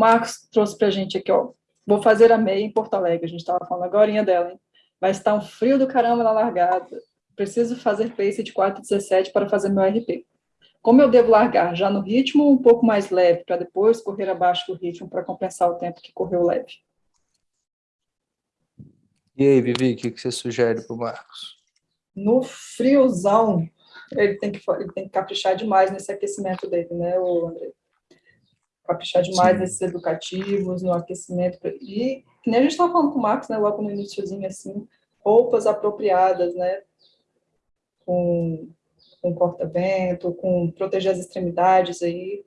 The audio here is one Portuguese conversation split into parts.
Marcos trouxe para a gente aqui, ó, vou fazer a meia em Porto Alegre, a gente estava falando agora dela, hein? Vai estar um frio do caramba na largada, preciso fazer pace de 4,17 para fazer meu RP. Como eu devo largar? Já no ritmo um pouco mais leve, para depois correr abaixo do ritmo para compensar o tempo que correu leve? E aí, Vivi, o que, você sugere para o Marcos? No friozão, ele tem, que, ele tem que caprichar demais nesse aquecimento dele, né, o André? Caprichar demais Sim. nesses educativos, no aquecimento. E, que nem a gente estava falando com o Marcos, né, logo no iníciozinho, assim, roupas apropriadas, né, com, com corta-vento, com proteger as extremidades aí,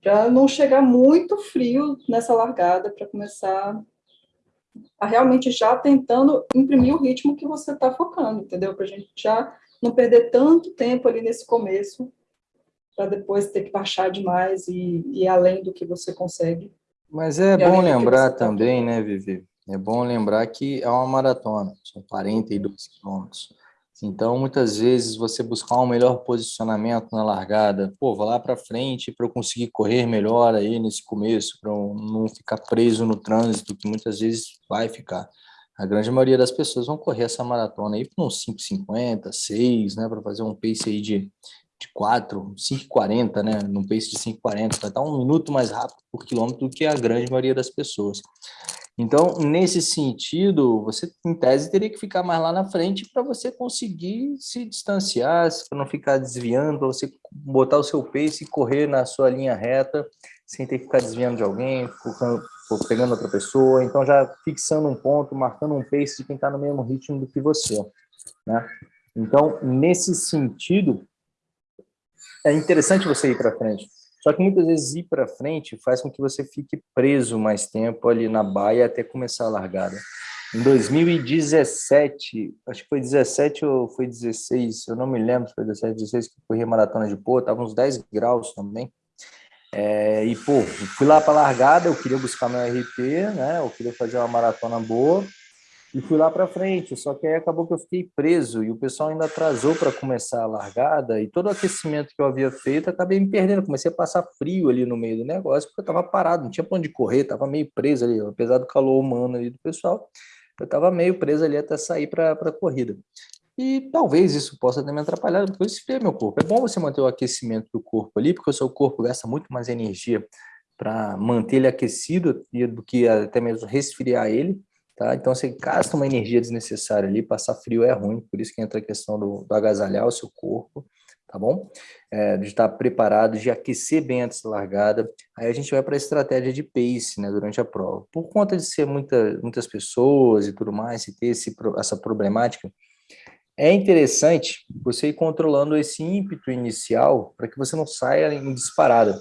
para não chegar muito frio nessa largada, para começar a realmente já tentando imprimir o ritmo que você está focando, entendeu? Para a gente já não perder tanto tempo ali nesse começo, para depois ter que baixar demais e ir além do que você consegue. Mas é bom lembrar tá também, tá né, Vivi? É bom lembrar que é uma maratona, são 42 quilômetros. Então, muitas vezes, você buscar um melhor posicionamento na largada, pô, vou lá para frente para eu conseguir correr melhor aí nesse começo, para não ficar preso no trânsito, que muitas vezes vai ficar. A grande maioria das pessoas vão correr essa maratona aí por uns 5,50, 6, né, para fazer um pace aí de, de 4, 5,40, né, num pace de 5,40, vai estar um minuto mais rápido por quilômetro do que a grande maioria das pessoas. Então, nesse sentido, você, em tese, teria que ficar mais lá na frente para você conseguir se distanciar, para não ficar desviando, para você botar o seu pace e correr na sua linha reta, sem ter que ficar desviando de alguém, pegando outra pessoa. Então, já fixando um ponto, marcando um pace de quem está no mesmo ritmo do que você. Né? Então, nesse sentido, é interessante você ir para frente. Só que muitas vezes ir para frente faz com que você fique preso mais tempo ali na baia até começar a largada. Em 2017, acho que foi 17 ou foi 16, eu não me lembro se foi 17, 16 que eu corri a maratona de pô, tava uns 10 graus também. É, e, pô, fui lá para largada, eu queria buscar meu RP, né? Eu queria fazer uma maratona boa e fui lá para frente, só que aí acabou que eu fiquei preso e o pessoal ainda atrasou para começar a largada e todo o aquecimento que eu havia feito, acabei me perdendo, comecei a passar frio ali no meio do negócio, porque eu estava parado, não tinha para onde correr, estava meio preso ali, apesar do calor humano ali do pessoal, eu estava meio preso ali até sair para a corrida. E talvez isso possa ter me atrapalhado, porque eu esfriei meu corpo. É bom você manter o aquecimento do corpo ali, porque o seu corpo gasta muito mais energia para manter ele aquecido do que até mesmo resfriar ele. Tá? Então, você gasta uma energia desnecessária ali, passar frio é ruim, por isso que entra a questão do, do agasalhar o seu corpo, tá bom? É, de estar preparado, de aquecer bem antes da largada. Aí a gente vai para a estratégia de pace, né, durante a prova. Por conta de ser muita, muitas pessoas e tudo mais, e ter esse, essa problemática, é interessante você ir controlando esse ímpeto inicial para que você não saia em disparada.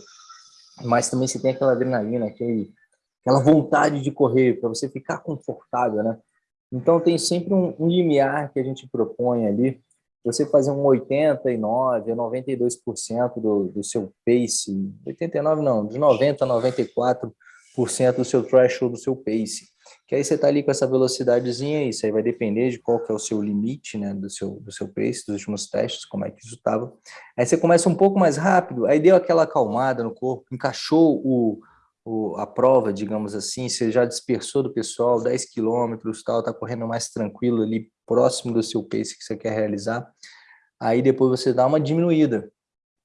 Mas também você tem aquela adrenalina, aquele aquela vontade de correr, para você ficar confortável, né? Então, tem sempre um, um limiar que a gente propõe ali, você fazer um 89% a 92% do, do seu pace, 89% não, de 90% a 94% do seu threshold, do seu pace, que aí você está ali com essa velocidadezinha, isso aí vai depender de qual que é o seu limite, né, do seu, do seu pace, dos últimos testes, como é que isso estava. Aí você começa um pouco mais rápido, aí deu aquela acalmada no corpo, encaixou o, o, a prova, digamos assim, você já dispersou do pessoal 10 quilômetros, tal, está correndo mais tranquilo ali, próximo do seu pace que você quer realizar, aí depois você dá uma diminuída,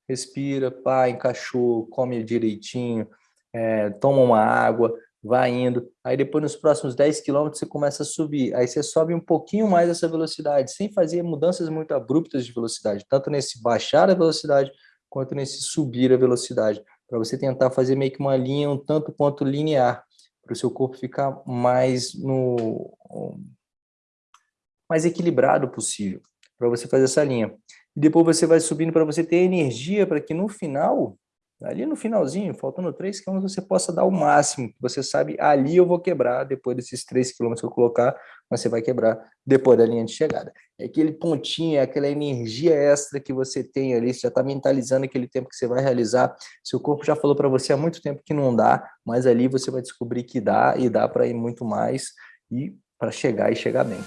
respira, pá, encaixou, come direitinho, é, toma uma água, vai indo, aí depois nos próximos 10 quilômetros você começa a subir, aí você sobe um pouquinho mais essa velocidade, sem fazer mudanças muito abruptas de velocidade, tanto nesse baixar a velocidade, quanto nesse subir a velocidade, para você tentar fazer meio que uma linha um tanto quanto linear, para o seu corpo ficar mais no mais equilibrado possível, para você fazer essa linha. E depois você vai subindo para você ter energia para que no final ali no finalzinho, faltando 3 km, você possa dar o máximo. Você sabe, ali eu vou quebrar, depois desses 3 km que eu colocar, você vai quebrar depois da linha de chegada. É aquele pontinho, é aquela energia extra que você tem ali, você já está mentalizando aquele tempo que você vai realizar. Seu corpo já falou para você há muito tempo que não dá, mas ali você vai descobrir que dá, e dá para ir muito mais, e para chegar e chegar bem.